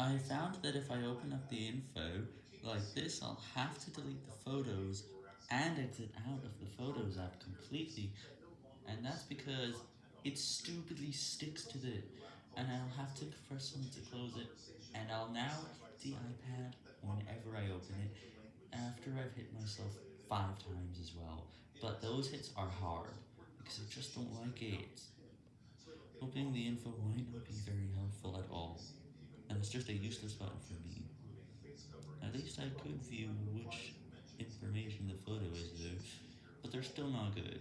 I found that if I open up the info like this, I'll have to delete the photos and exit out of the Photos app completely, and that's because it stupidly sticks to it, and I'll have to press someone to close it, and I'll now hit the iPad whenever I open it, after I've hit myself 5 times as well, but those hits are hard, because I just don't like it. Opening the info might not be very helpful at all, and it's just a useless button for me. At least I could view which information the photo is though, but they're still not good.